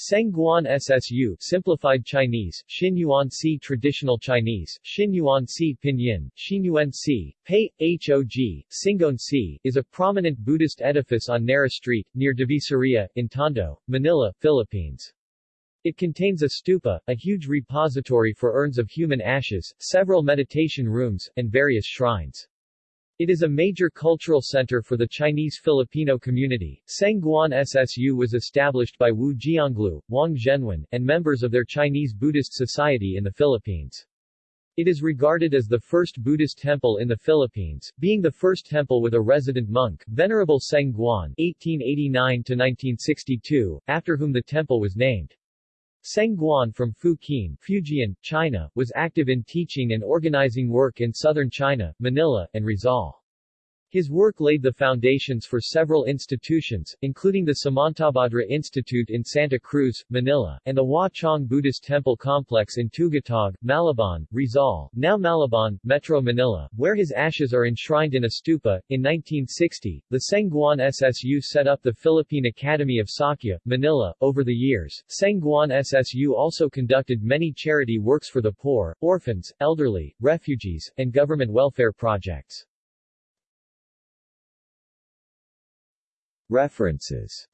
Sengguan SSU Simplified Chinese, Xinyuan Si Traditional Chinese, Xinyuan Si Pinyin, Xinyuan Si, Pei, Hog, Singon Si, is a prominent Buddhist edifice on Narra Street, near Divisoria, in Tondo, Manila, Philippines. It contains a stupa, a huge repository for urns of human ashes, several meditation rooms, and various shrines. It is a major cultural center for the Chinese Filipino community. Sengguan SSU was established by Wu Jianglu, Wang Zhenwen, and members of their Chinese Buddhist Society in the Philippines. It is regarded as the first Buddhist temple in the Philippines, being the first temple with a resident monk, Venerable Sengguan (1889–1962), after whom the temple was named. Sengguan from Fukien, Fujian, China, was active in teaching and organizing work in southern China, Manila, and Rizal. His work laid the foundations for several institutions, including the Samantabhadra Institute in Santa Cruz, Manila, and the Hua Chong Buddhist Temple Complex in Tugatog, Malabon, Rizal, now Malabon, Metro Manila, where his ashes are enshrined in a stupa. In 1960, the Sengguan SSU set up the Philippine Academy of Sakya, Manila. Over the years, Sengguan SSU also conducted many charity works for the poor, orphans, elderly, refugees, and government welfare projects. References